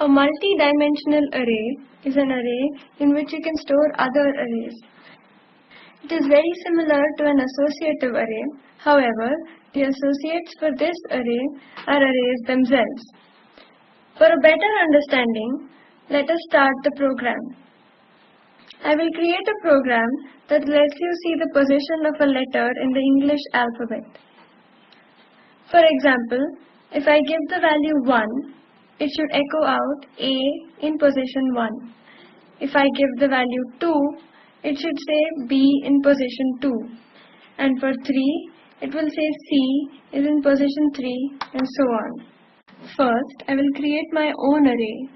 A multi-dimensional array is an array in which you can store other arrays. It is very similar to an associative array. However, the associates for this array are arrays themselves. For a better understanding, let us start the program. I will create a program that lets you see the position of a letter in the English alphabet. For example, if I give the value 1, it should echo out A in position 1. If I give the value 2, it should say B in position 2. And for 3, it will say C is in position 3 and so on. First, I will create my own array.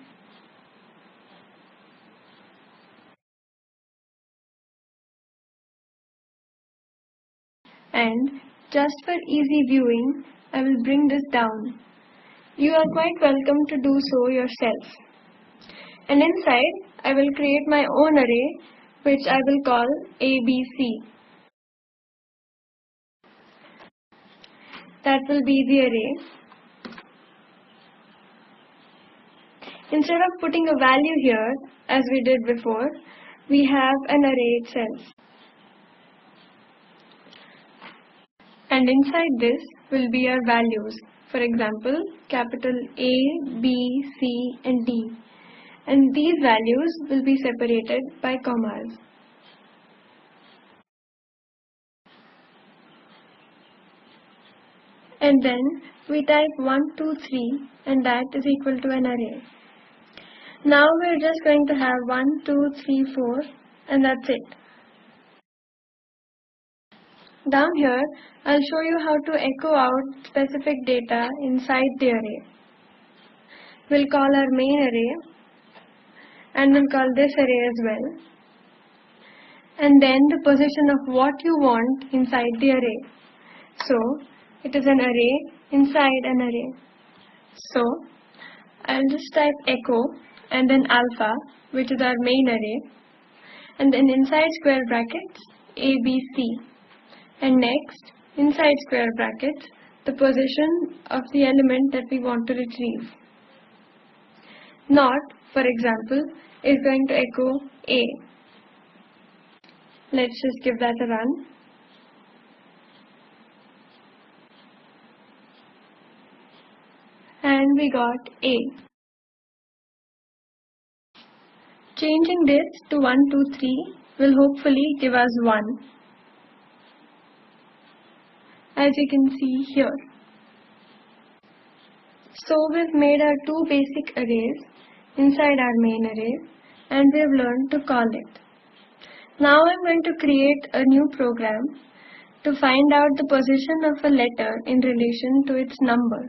And just for easy viewing, I will bring this down. You are quite welcome to do so yourself. And inside, I will create my own array, which I will call ABC. That will be the array. Instead of putting a value here, as we did before, we have an array itself. And inside this will be our values. For example, capital A, B, C and D. And these values will be separated by commas. And then we type 1, 2, 3 and that is equal to an array. Now we're just going to have 1, 2, 3, 4 and that's it. Down here, I'll show you how to echo out specific data inside the array. We'll call our main array and we'll call this array as well. And then the position of what you want inside the array. So, it is an array inside an array. So, I'll just type echo and then alpha, which is our main array, and then inside square brackets, ABC. And next, inside square brackets, the position of the element that we want to retrieve. Not, for example, is going to echo A. Let's just give that a run. And we got A. Changing this to 1, 2, 3 will hopefully give us 1 as you can see here. So we've made our two basic arrays inside our main array and we've learned to call it. Now I'm going to create a new program to find out the position of a letter in relation to its number.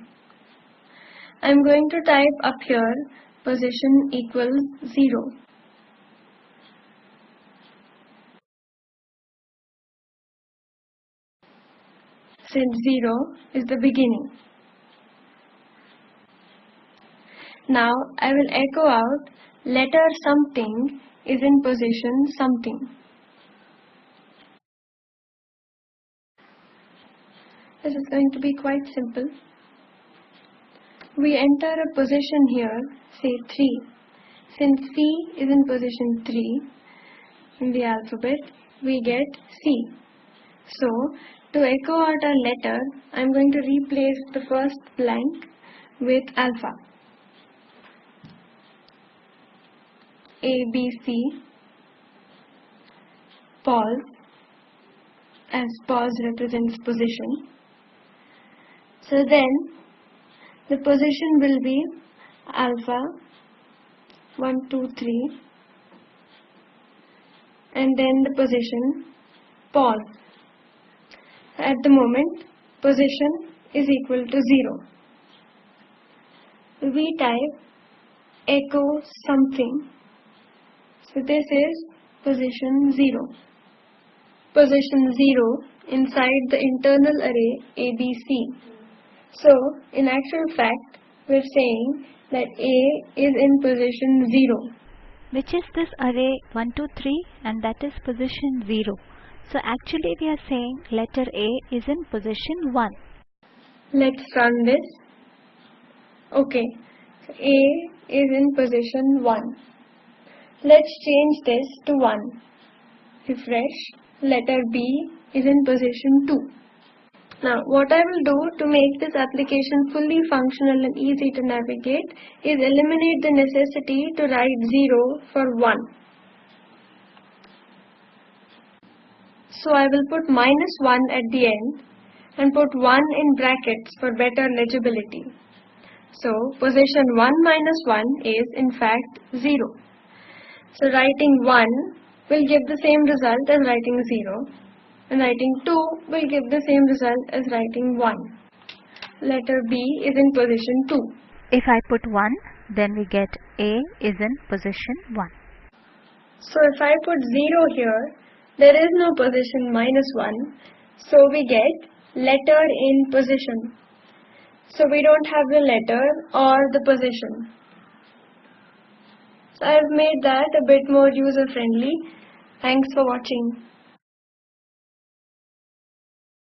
I'm going to type up here position equals 0. Since 0 is the beginning. Now I will echo out letter something is in position something. This is going to be quite simple. We enter a position here, say 3. Since C is in position 3 in the alphabet, we get C. So, to echo out a letter, I am going to replace the first blank with alpha. A, B, C, pos, as pos represents position. So then, the position will be alpha, 1, 2, 3, and then the position, pos at the moment position is equal to 0. We type echo something. So this is position 0. Position 0 inside the internal array ABC. So in actual fact we're saying that A is in position 0. Which is this array 1, 2, 3 and that is position 0. So actually we are saying letter A is in position 1. Let's run this. Okay, so A is in position 1. Let's change this to 1. Refresh. Letter B is in position 2. Now what I will do to make this application fully functional and easy to navigate is eliminate the necessity to write 0 for 1. So I will put minus 1 at the end and put 1 in brackets for better legibility. So position 1 minus 1 is in fact 0. So writing 1 will give the same result as writing 0 and writing 2 will give the same result as writing 1. Letter B is in position 2. If I put 1, then we get A is in position 1. So if I put 0 here, there is no position minus 1. So we get letter in position. So we don't have the letter or the position. So I've made that a bit more user friendly. Thanks for watching.